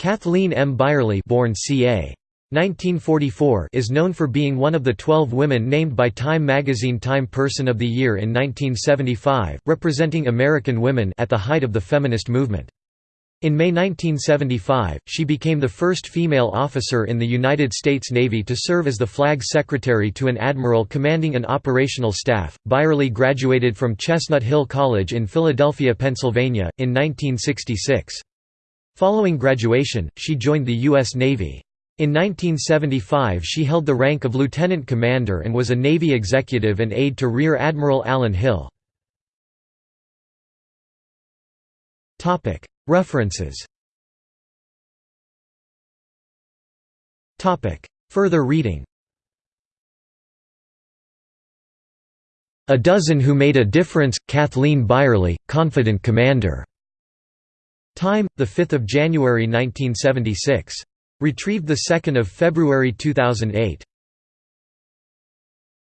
Kathleen M. Byerly born ca. 1944 is known for being one of the 12 women named by Time magazine Time Person of the Year in 1975, representing American women at the height of the feminist movement. In May 1975, she became the first female officer in the United States Navy to serve as the flag secretary to an admiral commanding an operational staff. Byerly graduated from Chestnut Hill College in Philadelphia, Pennsylvania, in 1966. Following graduation, she joined the U.S. Navy. In 1975 she held the rank of lieutenant commander and was a Navy executive and aide to Rear Admiral Alan Hill. References Further reading A Dozen Who Made a Difference, Kathleen Byerly, Confident Commander. Time, 5 January 1976. Retrieved 2 February 2008.